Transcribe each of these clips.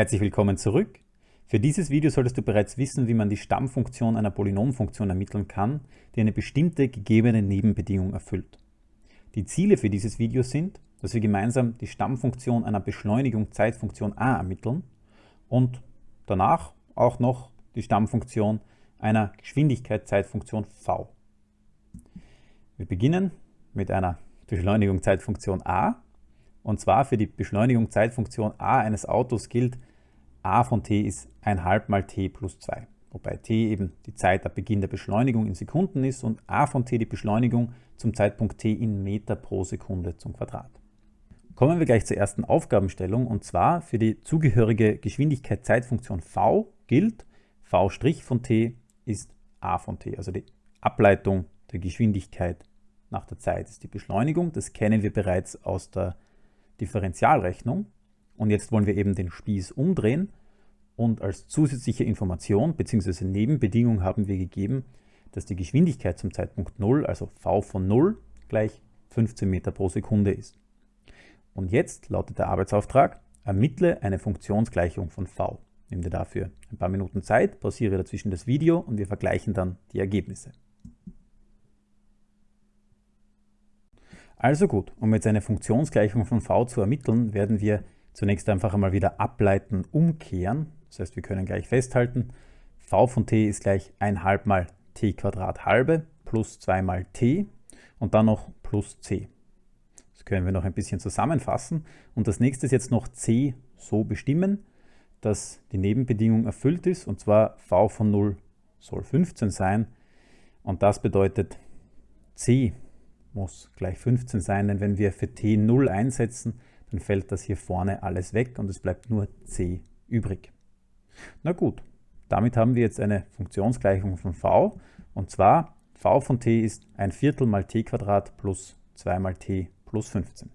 Herzlich willkommen zurück. Für dieses Video solltest du bereits wissen, wie man die Stammfunktion einer Polynomfunktion ermitteln kann, die eine bestimmte gegebene Nebenbedingung erfüllt. Die Ziele für dieses Video sind, dass wir gemeinsam die Stammfunktion einer Beschleunigung Zeitfunktion a ermitteln und danach auch noch die Stammfunktion einer Geschwindigkeit Zeitfunktion v. Wir beginnen mit einer Beschleunigung Zeitfunktion a und zwar für die Beschleunigung Zeitfunktion a eines Autos gilt, a von t ist 1,5 mal t plus 2, wobei t eben die Zeit ab Beginn der Beschleunigung in Sekunden ist und a von t die Beschleunigung zum Zeitpunkt t in Meter pro Sekunde zum Quadrat. Kommen wir gleich zur ersten Aufgabenstellung und zwar für die zugehörige Geschwindigkeit Zeitfunktion v gilt, v' von t ist a von t, also die Ableitung der Geschwindigkeit nach der Zeit ist die Beschleunigung. Das kennen wir bereits aus der Differentialrechnung. Und jetzt wollen wir eben den Spieß umdrehen und als zusätzliche Information bzw. Nebenbedingung haben wir gegeben, dass die Geschwindigkeit zum Zeitpunkt 0, also v von 0, gleich 15 Meter pro Sekunde ist. Und jetzt lautet der Arbeitsauftrag, ermittle eine Funktionsgleichung von v. Nimm dir dafür ein paar Minuten Zeit, pausiere dazwischen das Video und wir vergleichen dann die Ergebnisse. Also gut, um jetzt eine Funktionsgleichung von v zu ermitteln, werden wir zunächst einfach einmal wieder ableiten, umkehren. Das heißt, wir können gleich festhalten, v von t ist gleich 1 mal t Quadrat halbe plus 2 mal t und dann noch plus c. Das können wir noch ein bisschen zusammenfassen und das nächste ist jetzt noch c so bestimmen, dass die Nebenbedingung erfüllt ist und zwar v von 0 soll 15 sein und das bedeutet c muss gleich 15 sein, denn wenn wir für t 0 einsetzen, dann fällt das hier vorne alles weg und es bleibt nur c übrig. Na gut, damit haben wir jetzt eine Funktionsgleichung von v und zwar v von t ist ein Viertel mal t Quadrat plus 2 mal t plus 15.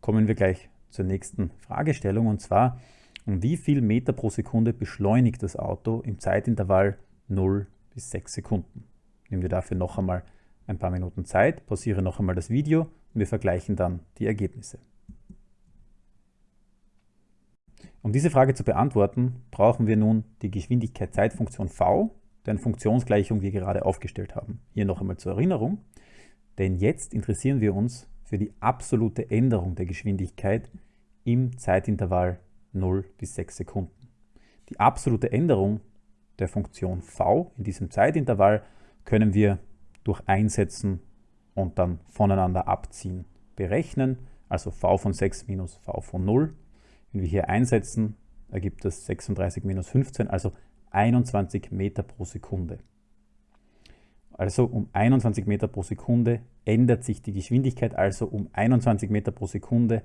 Kommen wir gleich zur nächsten Fragestellung und zwar, um wie viel Meter pro Sekunde beschleunigt das Auto im Zeitintervall 0 bis 6 Sekunden. Nehmen wir dafür noch einmal ein paar Minuten Zeit, pausiere noch einmal das Video und wir vergleichen dann die Ergebnisse. Um diese Frage zu beantworten, brauchen wir nun die Geschwindigkeit-Zeitfunktion v, deren Funktionsgleichung wir gerade aufgestellt haben. Hier noch einmal zur Erinnerung, denn jetzt interessieren wir uns für die absolute Änderung der Geschwindigkeit im Zeitintervall 0 bis 6 Sekunden. Die absolute Änderung der Funktion v in diesem Zeitintervall können wir durch Einsetzen und dann voneinander abziehen berechnen, also v von 6 minus v von 0. Wenn wir hier einsetzen, ergibt das 36 minus 15, also 21 Meter pro Sekunde. Also um 21 Meter pro Sekunde ändert sich die Geschwindigkeit, also um 21 Meter pro Sekunde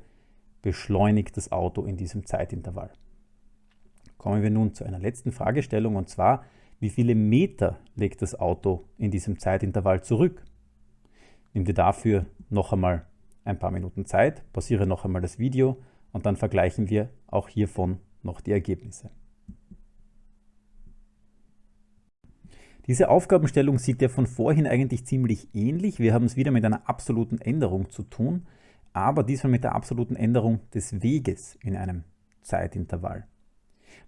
beschleunigt das Auto in diesem Zeitintervall. Kommen wir nun zu einer letzten Fragestellung und zwar, wie viele Meter legt das Auto in diesem Zeitintervall zurück. Nimm dir dafür noch einmal ein paar Minuten Zeit, pausiere noch einmal das Video und dann vergleichen wir auch hiervon noch die Ergebnisse. Diese Aufgabenstellung sieht ja von vorhin eigentlich ziemlich ähnlich. Wir haben es wieder mit einer absoluten Änderung zu tun, aber diesmal mit der absoluten Änderung des Weges in einem Zeitintervall.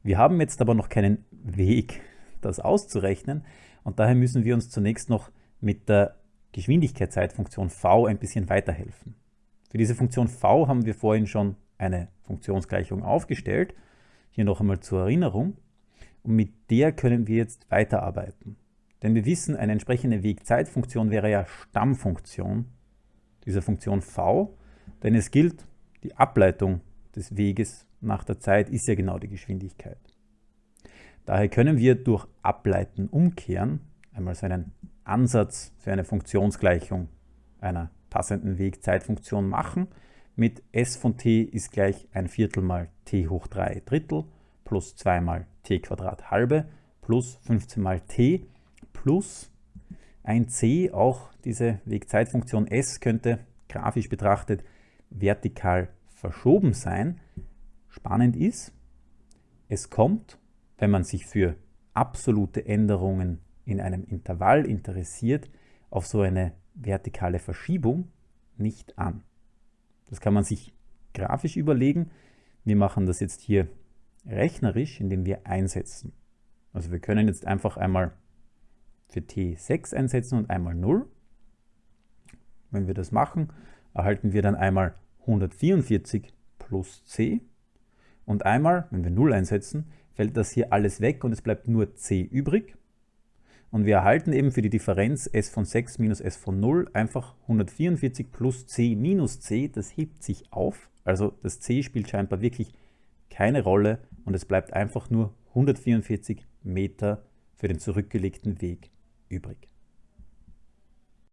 Wir haben jetzt aber noch keinen Weg das auszurechnen. Und daher müssen wir uns zunächst noch mit der Geschwindigkeitszeitfunktion v ein bisschen weiterhelfen. Für diese Funktion v haben wir vorhin schon eine Funktionsgleichung aufgestellt. Hier noch einmal zur Erinnerung. Und mit der können wir jetzt weiterarbeiten. Denn wir wissen, eine entsprechende Wegzeitfunktion wäre ja Stammfunktion dieser Funktion v, denn es gilt, die Ableitung des Weges nach der Zeit ist ja genau die Geschwindigkeit. Daher können wir durch Ableiten umkehren, einmal so einen Ansatz für eine Funktionsgleichung einer passenden Wegzeitfunktion machen. Mit s von t ist gleich ein Viertel mal t hoch 3 Drittel plus 2 mal t Quadrat halbe plus 15 mal t plus ein c, auch diese Wegzeitfunktion s könnte grafisch betrachtet vertikal verschoben sein. Spannend ist, es kommt wenn man sich für absolute Änderungen in einem Intervall interessiert, auf so eine vertikale Verschiebung nicht an. Das kann man sich grafisch überlegen. Wir machen das jetzt hier rechnerisch, indem wir einsetzen. Also wir können jetzt einfach einmal für t 6 einsetzen und einmal 0. Wenn wir das machen, erhalten wir dann einmal 144 plus c und einmal, wenn wir 0 einsetzen, fällt das hier alles weg und es bleibt nur c übrig. Und wir erhalten eben für die Differenz s von 6 minus s von 0 einfach 144 plus c minus c, das hebt sich auf. Also das c spielt scheinbar wirklich keine Rolle und es bleibt einfach nur 144 Meter für den zurückgelegten Weg übrig.